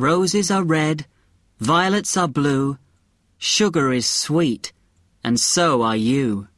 Roses are red, violets are blue, sugar is sweet, and so are you.